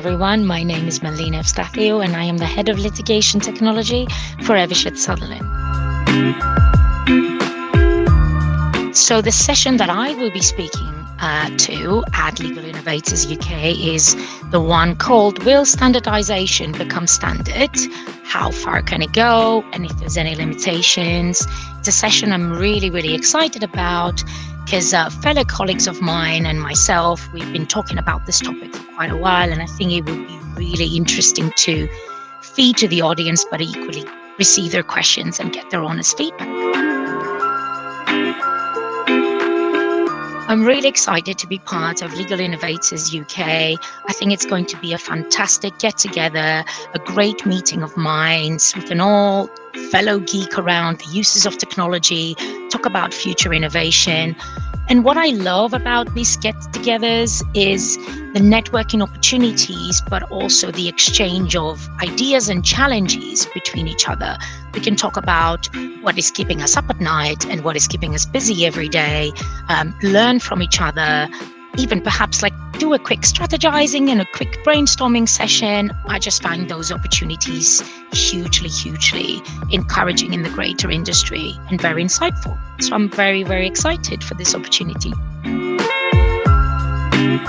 everyone. My name is Melina Evstathiou, and I am the Head of Litigation Technology for Eversheds Sutherland. So, the session that I will be speaking uh, to at Legal Innovators UK is the one called Will Standardization Become Standard? How far can it go? And if there's any limitations? It's a session I'm really, really excited about because uh, fellow colleagues of mine and myself, we've been talking about this topic for quite a while, and I think it would be really interesting to feed to the audience, but equally receive their questions and get their honest feedback. I'm really excited to be part of Legal Innovators UK. I think it's going to be a fantastic get together, a great meeting of minds. We can all fellow geek around the uses of technology, talk about future innovation. And what I love about these get togethers is the networking opportunities, but also the exchange of ideas and challenges between each other. We can talk about what is keeping us up at night and what is keeping us busy every day, um, learn from each other, even perhaps like do a quick strategizing and a quick brainstorming session. I just find those opportunities hugely, hugely encouraging in the greater industry and very insightful. So I'm very, very excited for this opportunity.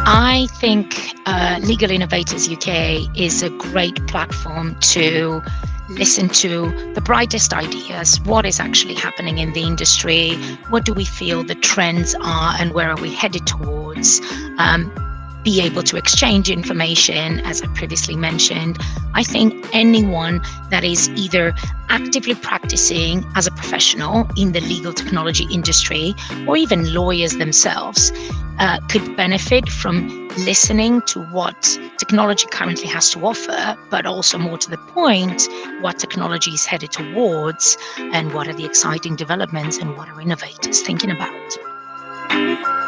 I think uh, Legal Innovators UK is a great platform to listen to the brightest ideas, what is actually happening in the industry, what do we feel the trends are, and where are we headed towards. Um, be able to exchange information, as I previously mentioned. I think anyone that is either actively practicing as a professional in the legal technology industry or even lawyers themselves uh, could benefit from listening to what technology currently has to offer, but also more to the point, what technology is headed towards and what are the exciting developments and what are innovators thinking about.